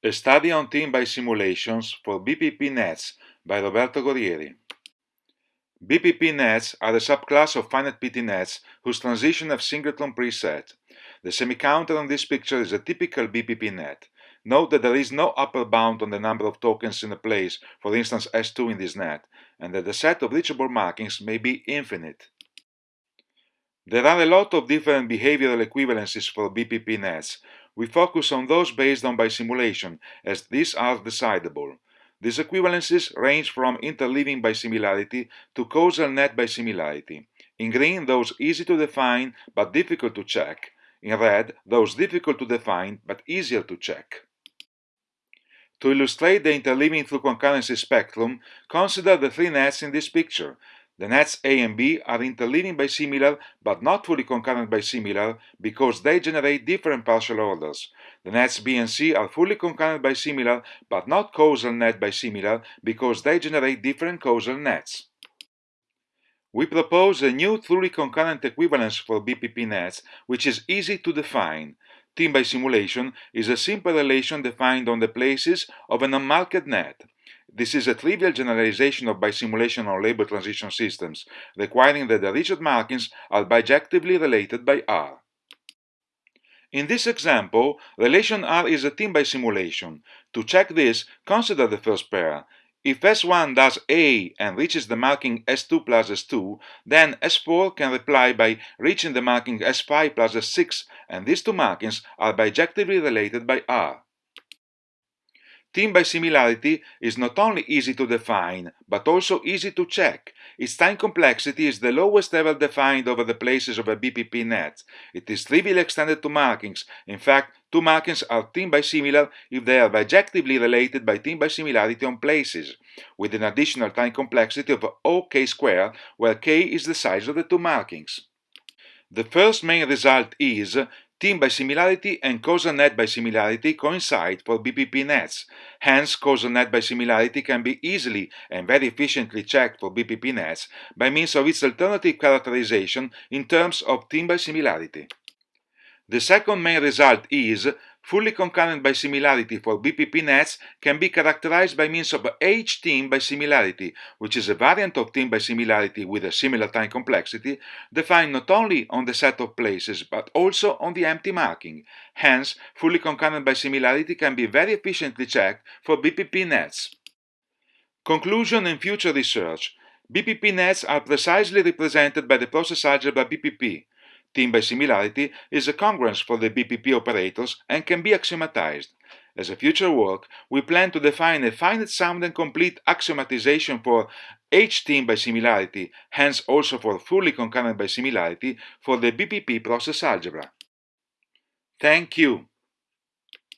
A Study on Team Bisimulations for BPP Nets by Roberto Gorrieri. BPP nets are a subclass of finite PT nets whose transition have singleton preset. The semi-counter on this picture is a typical BPP net. Note that there is no upper bound on the number of tokens in a place, for instance S2 in this net, and that the set of reachable markings may be infinite. There are a lot of different behavioral equivalences for BPP nets, we focus on those based on bisimulation, as these are decidable. These equivalences range from interleaving bisimilarity to causal net bisimilarity. In green, those easy to define but difficult to check. In red, those difficult to define but easier to check. To illustrate the interleaving through concurrency spectrum, consider the three nets in this picture, the nets A and B are interleaving bisimilar but not fully concurrent bisimilar because they generate different partial orders. The nets B and C are fully concurrent bisimilar but not causal net bisimilar because they generate different causal nets. We propose a new truly concurrent equivalence for BPP nets which is easy to define. Team bisimulation is a simple relation defined on the places of an unmarked net. This is a trivial generalization of bisimulation on label transition systems, requiring that the rigid markings are bijectively related by R. In this example, relation R is a team bisimulation. To check this, consider the first pair. If S1 does A and reaches the marking S2 plus S2, then S4 can reply by reaching the marking S5 plus S6, and these two markings are bijectively related by R. Team bisimilarity is not only easy to define, but also easy to check. Its time complexity is the lowest ever defined over the places of a BPP net. It is trivially extended to markings. In fact, two markings are team bisimilar if they are bijectively related by team bisimilarity on places, with an additional time complexity of OK squared, where k is the size of the two markings. The first main result is Team bisimilarity and causal net bisimilarity coincide for BPP nets. Hence, causal net bisimilarity can be easily and very efficiently checked for BPP nets by means of its alternative characterization in terms of team bisimilarity. The second main result is Fully concurrent bisimilarity for BPP nets can be characterized by means of H-team bisimilarity, which is a variant of team bisimilarity with a similar time complexity, defined not only on the set of places but also on the empty marking. Hence, fully concurrent bisimilarity can be very efficiently checked for BPP nets. Conclusion and future research. BPP nets are precisely represented by the process algebra BPP. Team bisimilarity is a congruence for the BPP operators and can be axiomatized. As a future work, we plan to define a finite sound and complete axiomatization for H-team bisimilarity, hence also for fully concurrent bisimilarity for the BPP process algebra. Thank you.